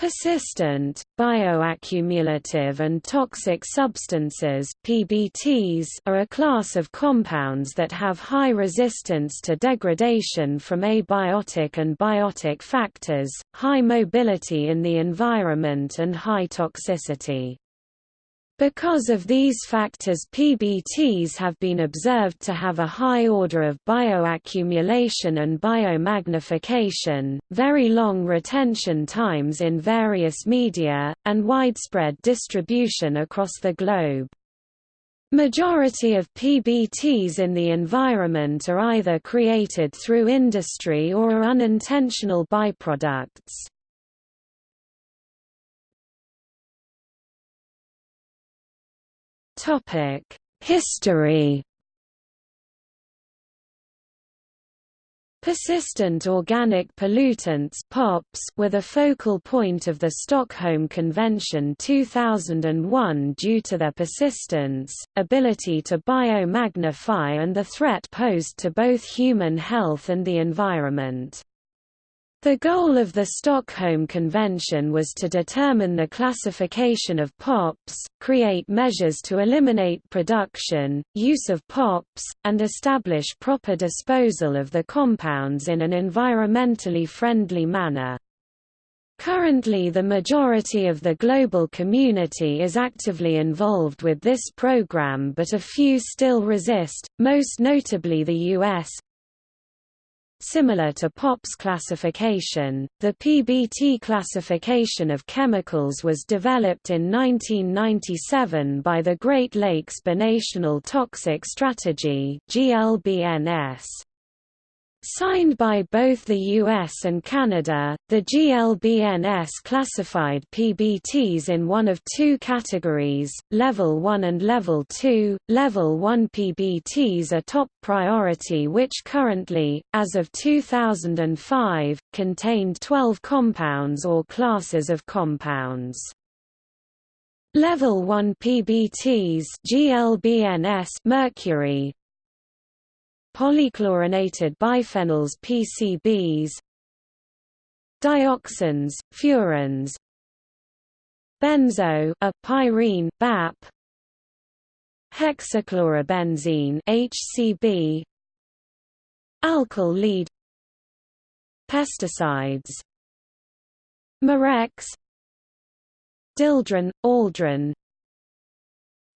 Persistent, bioaccumulative and toxic substances PBTs are a class of compounds that have high resistance to degradation from abiotic and biotic factors, high mobility in the environment and high toxicity. Because of these factors PBTs have been observed to have a high order of bioaccumulation and biomagnification, very long retention times in various media, and widespread distribution across the globe. Majority of PBTs in the environment are either created through industry or are unintentional byproducts. History. Persistent organic pollutants POPs were the focal point of the Stockholm Convention 2001 due to their persistence, ability to biomagnify and the threat posed to both human health and the environment. The goal of the Stockholm Convention was to determine the classification of POPs, create measures to eliminate production, use of POPs, and establish proper disposal of the compounds in an environmentally friendly manner. Currently the majority of the global community is actively involved with this program but a few still resist, most notably the US, Similar to POPs classification, the PBT classification of chemicals was developed in 1997 by the Great Lakes Binational Toxic Strategy GLBNS. Signed by both the US and Canada, the GLBNS classified PBTs in one of two categories, Level 1 and Level 2. Level 1 PBTs are top priority which currently, as of 2005, contained 12 compounds or classes of compounds. Level 1 PBTs GLBNS mercury, polychlorinated biphenyls PCBs dioxins, furans benzo a pyrene BAP hexachlorobenzene HCB alkyl lead pesticides Mirex dieldrin aldrin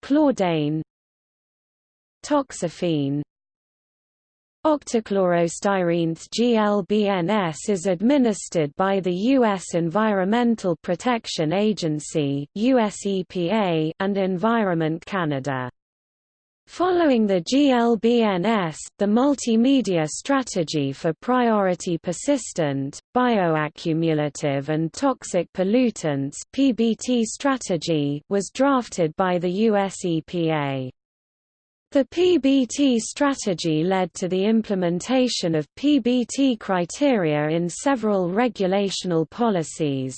chlordane toxaphene Octachlorostyrene GLBNS is administered by the U.S. Environmental Protection Agency US EPA and Environment Canada. Following the GLBNS, the multimedia strategy for priority persistent, bioaccumulative and toxic pollutants PBT strategy was drafted by the US EPA. The PBT strategy led to the implementation of PBT criteria in several regulational policies.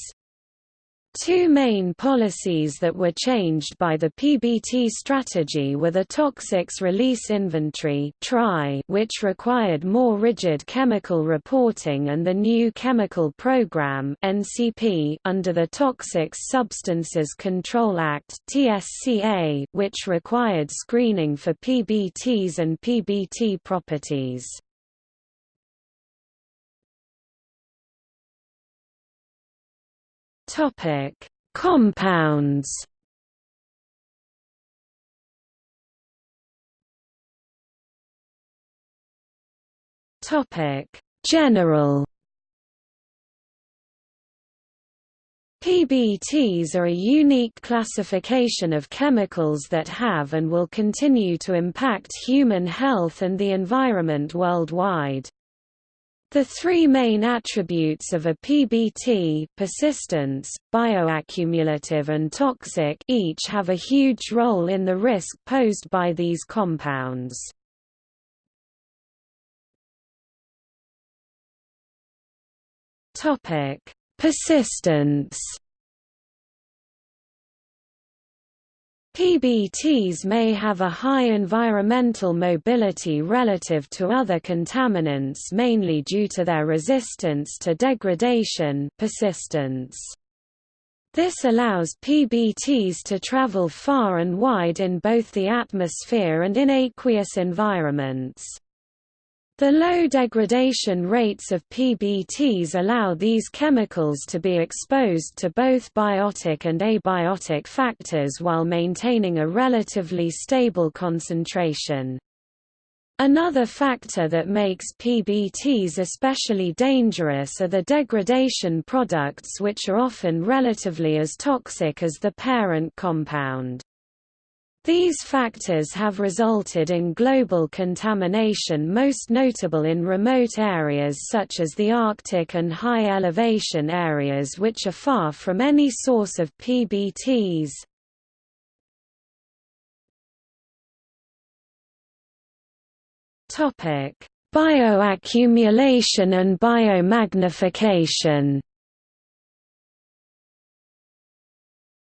Two main policies that were changed by the PBT strategy were the Toxics Release Inventory which required more rigid chemical reporting and the new Chemical Program under the Toxics Substances Control Act which required screening for PBTs and PBT properties. Topic: Compounds. Topic: General. PBTs are a unique classification of chemicals that have and will continue to impact human health and the environment worldwide. The three main attributes of a PBT persistence, bioaccumulative and toxic each have a huge role in the risk posed by these compounds. Persistence PBTs may have a high environmental mobility relative to other contaminants mainly due to their resistance to degradation persistence. This allows PBTs to travel far and wide in both the atmosphere and in aqueous environments. The low degradation rates of PBTs allow these chemicals to be exposed to both biotic and abiotic factors while maintaining a relatively stable concentration. Another factor that makes PBTs especially dangerous are the degradation products which are often relatively as toxic as the parent compound. These factors have resulted in global contamination most notable in remote areas such as the Arctic and high elevation areas which are far from any source of PBTs. Bioaccumulation and biomagnification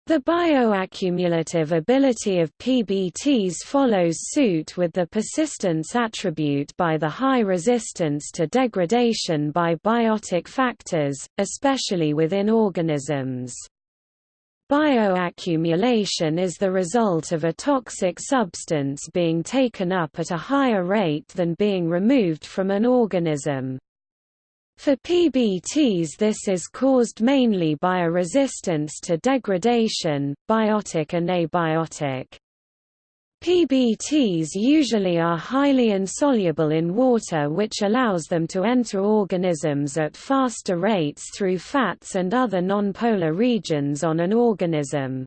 The bioaccumulative ability of PBTs follows suit with the persistence attribute by the high resistance to degradation by biotic factors, especially within organisms. Bioaccumulation is the result of a toxic substance being taken up at a higher rate than being removed from an organism. For PBTs this is caused mainly by a resistance to degradation, biotic and abiotic. PBTs usually are highly insoluble in water which allows them to enter organisms at faster rates through fats and other nonpolar regions on an organism.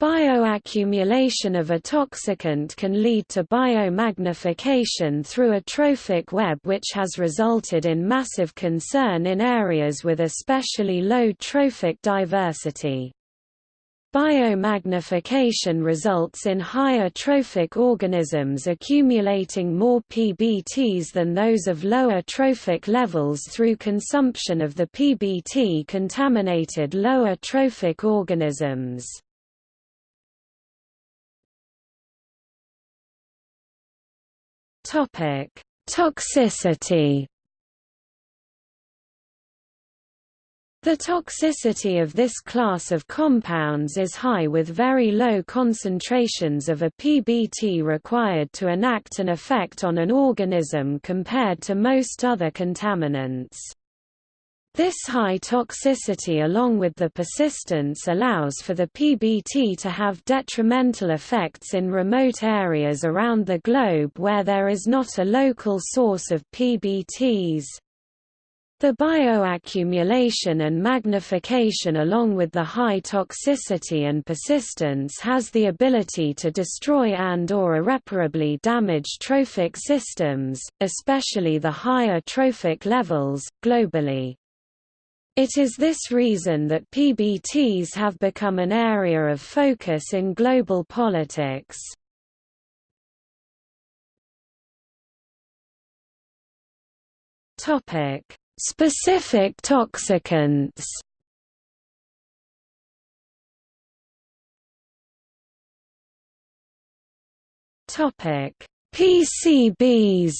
Bioaccumulation of a toxicant can lead to biomagnification through a trophic web which has resulted in massive concern in areas with especially low trophic diversity. Biomagnification results in higher trophic organisms accumulating more PBTs than those of lower trophic levels through consumption of the PBT-contaminated lower trophic organisms. Topic: Toxicity. The toxicity of this class of compounds is high with very low concentrations of a PBT required to enact an effect on an organism compared to most other contaminants. This high toxicity along with the persistence allows for the PBT to have detrimental effects in remote areas around the globe where there is not a local source of PBTs. The bioaccumulation and magnification along with the high toxicity and persistence has the ability to destroy and or irreparably damage trophic systems, especially the higher trophic levels, globally. It is this reason that PBTs have become an area of focus in global politics. Topic: Specific toxicants. Topic: PCBs.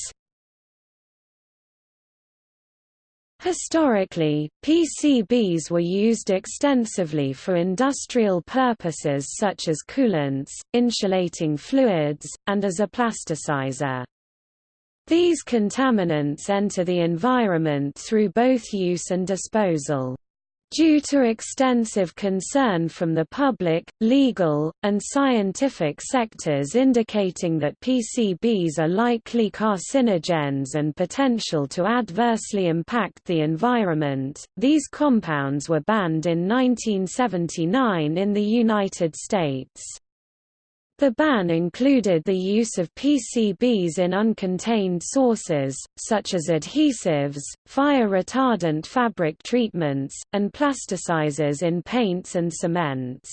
Historically, PCBs were used extensively for industrial purposes such as coolants, insulating fluids, and as a plasticizer. These contaminants enter the environment through both use and disposal. Due to extensive concern from the public, legal, and scientific sectors indicating that PCBs are likely carcinogens and potential to adversely impact the environment, these compounds were banned in 1979 in the United States. The ban included the use of PCBs in uncontained sources, such as adhesives, fire-retardant fabric treatments, and plasticizers in paints and cements.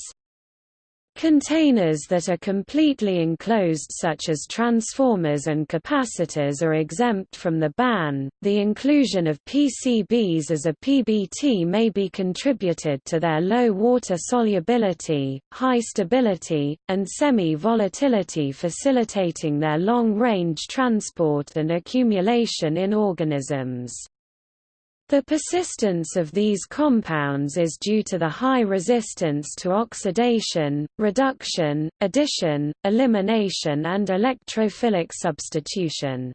Containers that are completely enclosed such as transformers and capacitors are exempt from the ban. The inclusion of PCBs as a PBT may be contributed to their low water solubility, high stability, and semi-volatility facilitating their long-range transport and accumulation in organisms. The persistence of these compounds is due to the high resistance to oxidation, reduction, addition, elimination and electrophilic substitution.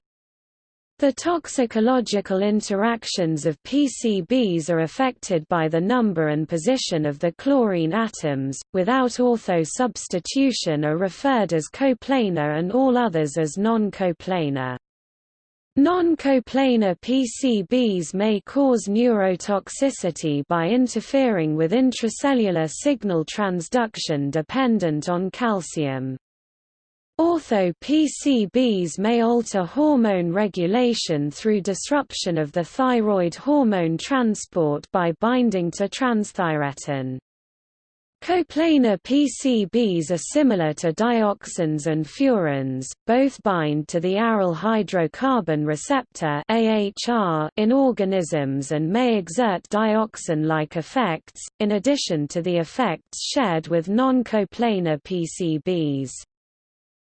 The toxicological interactions of PCBs are affected by the number and position of the chlorine atoms, without ortho substitution are referred as coplanar and all others as non-coplanar. Non-coplanar PCBs may cause neurotoxicity by interfering with intracellular signal transduction dependent on calcium. Ortho PCBs may alter hormone regulation through disruption of the thyroid hormone transport by binding to transthyretin. Coplanar PCBs are similar to dioxins and furans, both bind to the aryl hydrocarbon receptor in organisms and may exert dioxin-like effects, in addition to the effects shared with non-coplanar PCBs.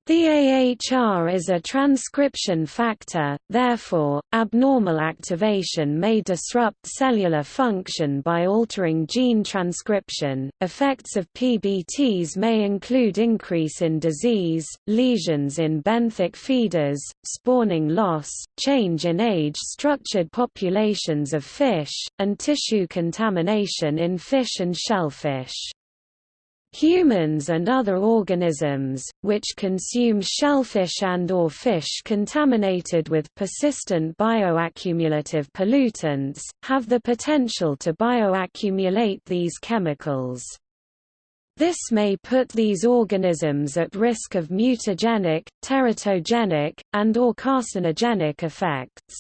The AHR is a transcription factor, therefore, abnormal activation may disrupt cellular function by altering gene transcription. Effects of PBTs may include increase in disease, lesions in benthic feeders, spawning loss, change in age-structured populations of fish, and tissue contamination in fish and shellfish. Humans and other organisms, which consume shellfish and or fish contaminated with persistent bioaccumulative pollutants, have the potential to bioaccumulate these chemicals. This may put these organisms at risk of mutagenic, teratogenic, and or carcinogenic effects.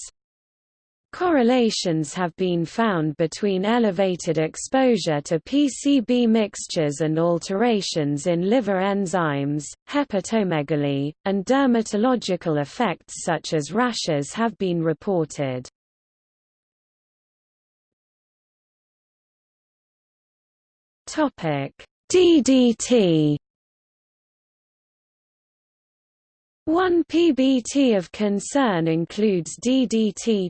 Correlations have been found between elevated exposure to PCB mixtures and alterations in liver enzymes, hepatomegaly, and dermatological effects such as rashes have been reported. DDT One PBT of concern includes DDT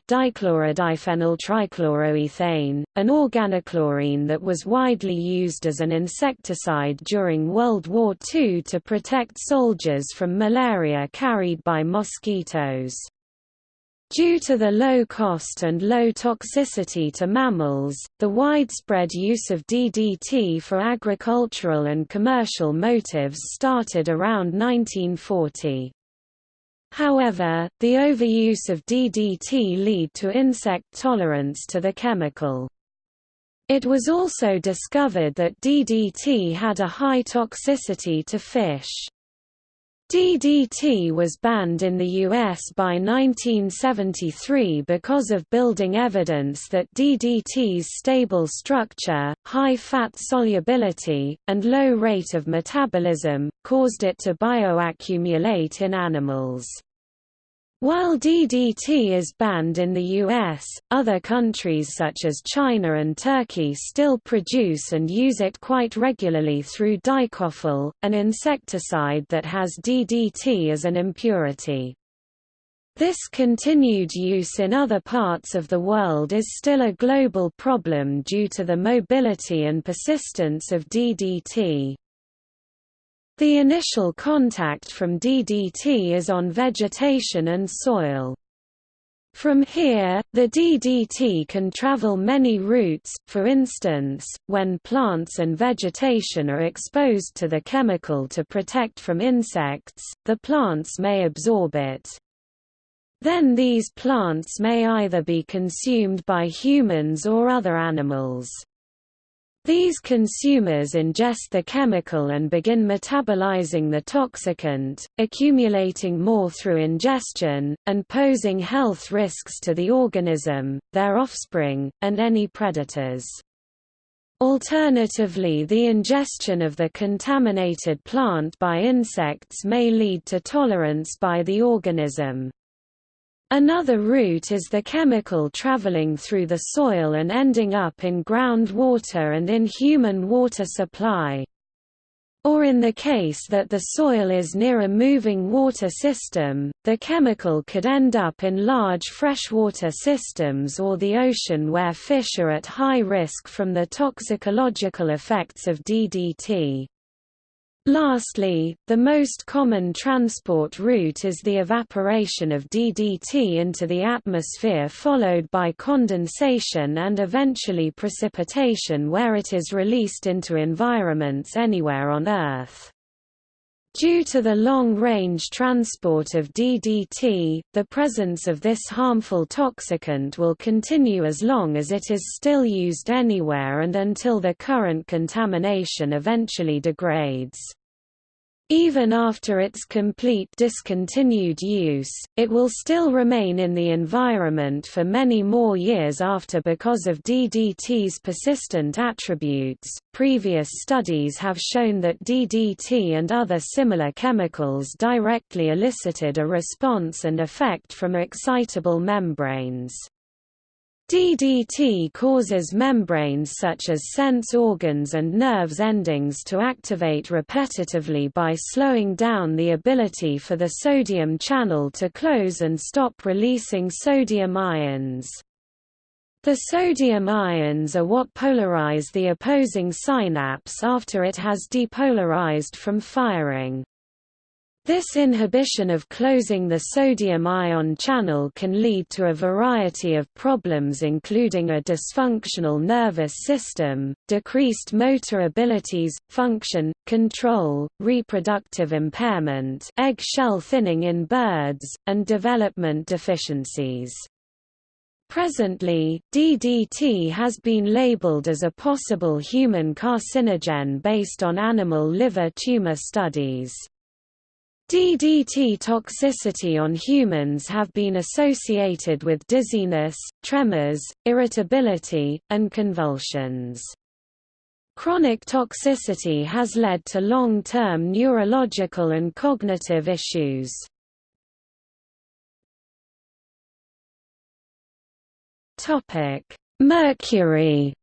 trichloroethane, an organochlorine that was widely used as an insecticide during World War II to protect soldiers from malaria carried by mosquitoes. Due to the low cost and low toxicity to mammals, the widespread use of DDT for agricultural and commercial motives started around 1940. However, the overuse of DDT lead to insect tolerance to the chemical. It was also discovered that DDT had a high toxicity to fish. DDT was banned in the U.S. by 1973 because of building evidence that DDT's stable structure, high fat solubility, and low rate of metabolism, caused it to bioaccumulate in animals. While DDT is banned in the US, other countries such as China and Turkey still produce and use it quite regularly through dicofol, an insecticide that has DDT as an impurity. This continued use in other parts of the world is still a global problem due to the mobility and persistence of DDT. The initial contact from DDT is on vegetation and soil. From here, the DDT can travel many routes, for instance, when plants and vegetation are exposed to the chemical to protect from insects, the plants may absorb it. Then these plants may either be consumed by humans or other animals. These consumers ingest the chemical and begin metabolizing the toxicant, accumulating more through ingestion, and posing health risks to the organism, their offspring, and any predators. Alternatively the ingestion of the contaminated plant by insects may lead to tolerance by the organism. Another route is the chemical traveling through the soil and ending up in groundwater and in human water supply. or in the case that the soil is near a moving water system, the chemical could end up in large freshwater systems or the ocean where fish are at high risk from the toxicological effects of DDT. Lastly, the most common transport route is the evaporation of DDT into the atmosphere followed by condensation and eventually precipitation where it is released into environments anywhere on Earth. Due to the long-range transport of DDT, the presence of this harmful toxicant will continue as long as it is still used anywhere and until the current contamination eventually degrades. Even after its complete discontinued use, it will still remain in the environment for many more years after because of DDT's persistent attributes. Previous studies have shown that DDT and other similar chemicals directly elicited a response and effect from excitable membranes. DDT causes membranes such as sense organs and nerves endings to activate repetitively by slowing down the ability for the sodium channel to close and stop releasing sodium ions. The sodium ions are what polarize the opposing synapse after it has depolarized from firing. This inhibition of closing the sodium ion channel can lead to a variety of problems including a dysfunctional nervous system, decreased motor abilities, function, control, reproductive impairment egg shell thinning in birds, and development deficiencies. Presently, DDT has been labeled as a possible human carcinogen based on animal liver tumor studies. DDT toxicity on humans have been associated with dizziness, tremors, irritability, and convulsions. Chronic toxicity has led to long-term neurological and cognitive issues. Mercury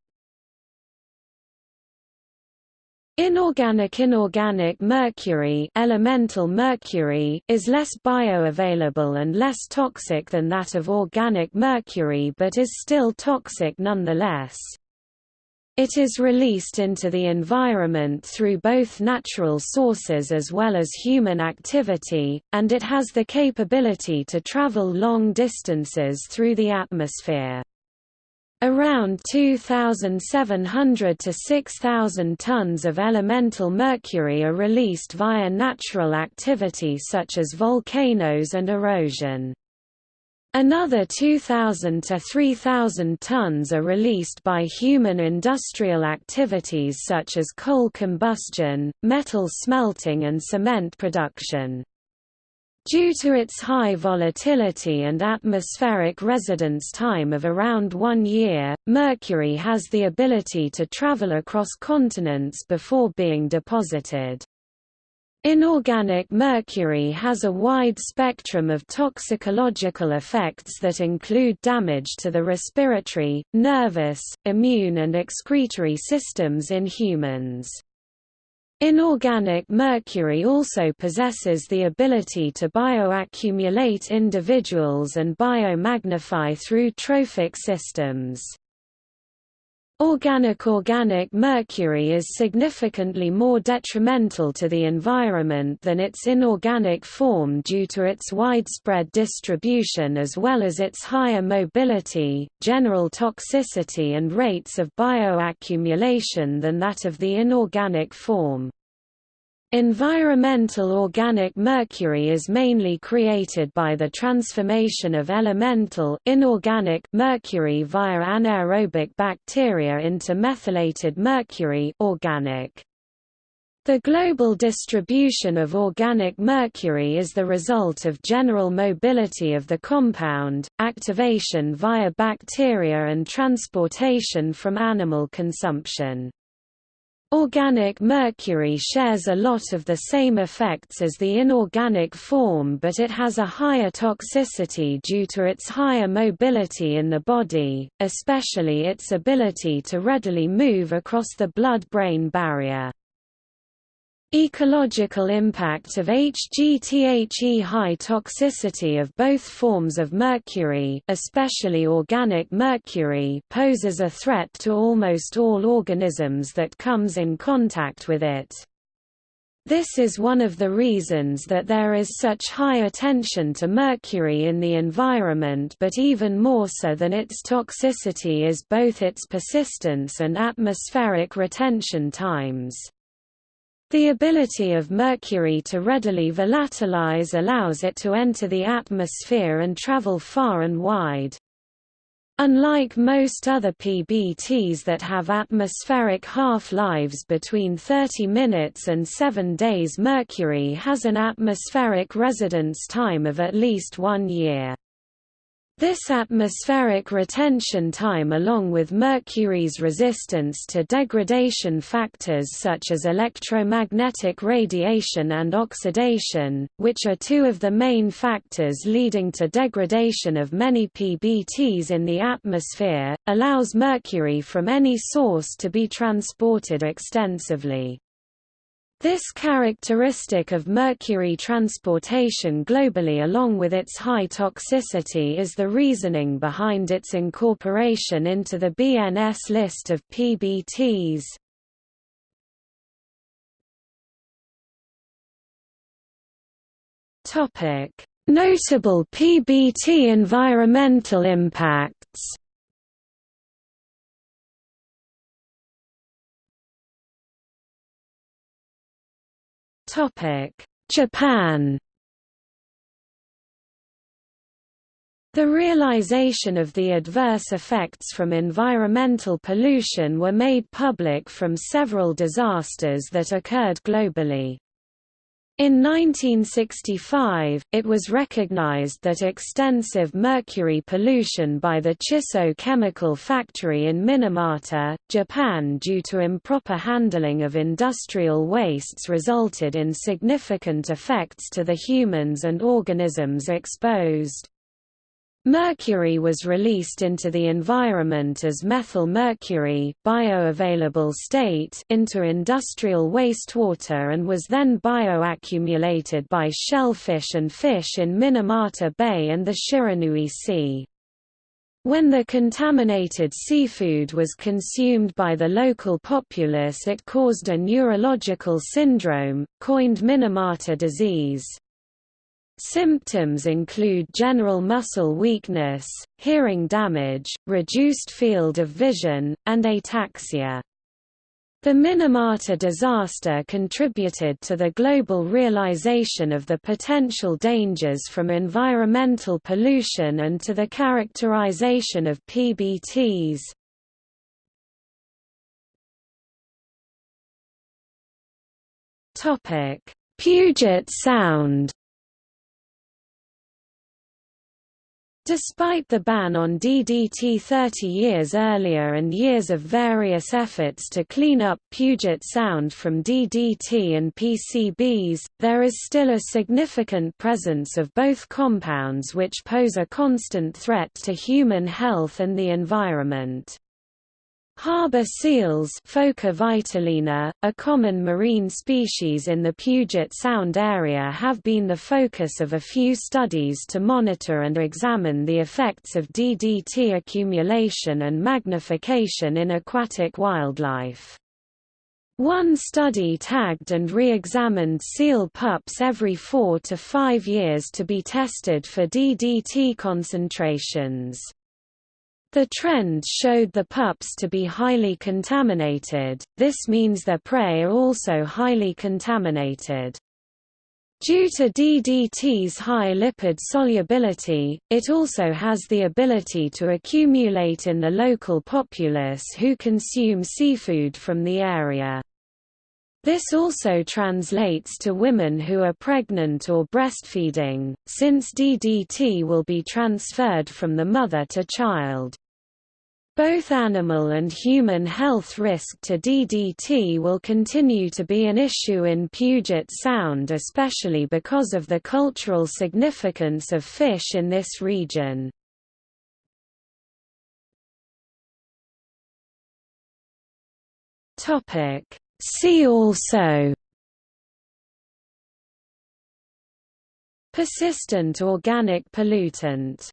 Inorganic Inorganic mercury, elemental mercury is less bioavailable and less toxic than that of organic mercury but is still toxic nonetheless. It is released into the environment through both natural sources as well as human activity, and it has the capability to travel long distances through the atmosphere. Around 2,700 to 6,000 tons of elemental mercury are released via natural activity such as volcanoes and erosion. Another 2,000 to 3,000 tons are released by human industrial activities such as coal combustion, metal smelting and cement production. Due to its high volatility and atmospheric residence time of around one year, Mercury has the ability to travel across continents before being deposited. Inorganic mercury has a wide spectrum of toxicological effects that include damage to the respiratory, nervous, immune and excretory systems in humans. Inorganic mercury also possesses the ability to bioaccumulate individuals and biomagnify through trophic systems. Organic organic mercury is significantly more detrimental to the environment than its inorganic form due to its widespread distribution as well as its higher mobility, general toxicity and rates of bioaccumulation than that of the inorganic form. Environmental organic mercury is mainly created by the transformation of elemental inorganic mercury via anaerobic bacteria into methylated mercury organic. The global distribution of organic mercury is the result of general mobility of the compound, activation via bacteria and transportation from animal consumption. Organic mercury shares a lot of the same effects as the inorganic form but it has a higher toxicity due to its higher mobility in the body, especially its ability to readily move across the blood-brain barrier. Ecological impact of HGTHE High toxicity of both forms of mercury especially organic mercury poses a threat to almost all organisms that comes in contact with it. This is one of the reasons that there is such high attention to mercury in the environment but even more so than its toxicity is both its persistence and atmospheric retention times. The ability of mercury to readily volatilize allows it to enter the atmosphere and travel far and wide. Unlike most other PBTs that have atmospheric half-lives between 30 minutes and 7 days mercury has an atmospheric residence time of at least one year. This atmospheric retention time along with mercury's resistance to degradation factors such as electromagnetic radiation and oxidation, which are two of the main factors leading to degradation of many PBTs in the atmosphere, allows mercury from any source to be transported extensively. This characteristic of mercury transportation globally along with its high toxicity is the reasoning behind its incorporation into the BNS list of PBTs. Notable PBT environmental impacts Japan The realization of the adverse effects from environmental pollution were made public from several disasters that occurred globally. In 1965, it was recognized that extensive mercury pollution by the Chisso chemical factory in Minamata, Japan due to improper handling of industrial wastes resulted in significant effects to the humans and organisms exposed. Mercury was released into the environment as methyl mercury bioavailable state into industrial wastewater and was then bioaccumulated by shellfish and fish in Minamata Bay and the Shiranui Sea. When the contaminated seafood was consumed by the local populace it caused a neurological syndrome, coined Minamata disease. Symptoms include general muscle weakness, hearing damage, reduced field of vision, and ataxia. The Minamata disaster contributed to the global realization of the potential dangers from environmental pollution and to the characterization of PBTs. Puget Sound Despite the ban on DDT 30 years earlier and years of various efforts to clean up Puget Sound from DDT and PCBs, there is still a significant presence of both compounds which pose a constant threat to human health and the environment. Harbor seals Phoca vitulina, a common marine species in the Puget Sound area have been the focus of a few studies to monitor and examine the effects of DDT accumulation and magnification in aquatic wildlife. One study tagged and re-examined seal pups every four to five years to be tested for DDT concentrations. The trend showed the pups to be highly contaminated, this means their prey are also highly contaminated. Due to DDT's high lipid solubility, it also has the ability to accumulate in the local populace who consume seafood from the area. This also translates to women who are pregnant or breastfeeding, since DDT will be transferred from the mother to child. Both animal and human health risk to DDT will continue to be an issue in Puget Sound especially because of the cultural significance of fish in this region. See also Persistent organic pollutant